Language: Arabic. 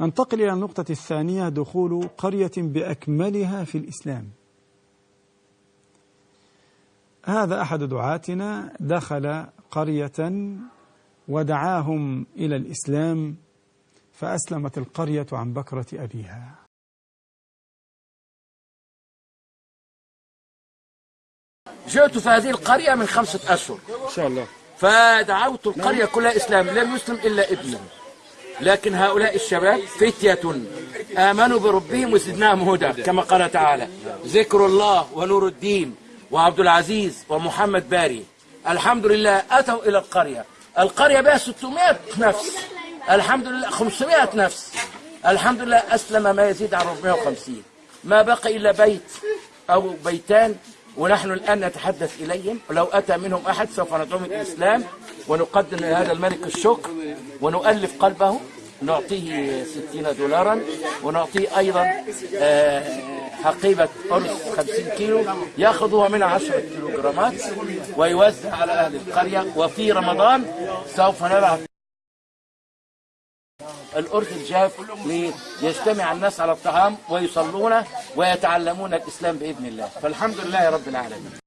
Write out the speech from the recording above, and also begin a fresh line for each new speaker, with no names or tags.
ننتقل إلى النقطة الثانية دخول قرية بأكملها في الإسلام. هذا أحد دعاتنا دخل قرية ودعاهم إلى الإسلام فأسلمت القرية عن بكرة أبيها.
جئت في هذه القرية من خمسة أشهر
إن شاء الله.
فدعوت القرية كلها إسلام لم يسلم إلا ابني. لكن هؤلاء الشباب فتية آمنوا بربهم وزدناهم هدى كما قال تعالى ذكر الله ونور الدين وعبد العزيز ومحمد باري. الحمد لله أتوا إلى القرية. القرية بها 600 نفس. الحمد لله 500 نفس. الحمد لله أسلم ما يزيد عن 450 ما بقي إلا بيت أو بيتان ونحن الآن نتحدث إليهم. ولو أتى منهم أحد سوف ندعوهم الإسلام ونقدم لهذا الملك الشكر ونؤلف قلبه. نعطيه ستين دولارا ونعطيه أيضا آه، حقيبة أرز 50 كيلو يأخذها منها 10 كيلوغرامات ويوزع على أهل القرية. وفي رمضان سوف نبعث الأرز الجاف ليجتمع الناس على الطعام ويصلون ويتعلمون الإسلام بإذن الله. فالحمد لله رب العالمين.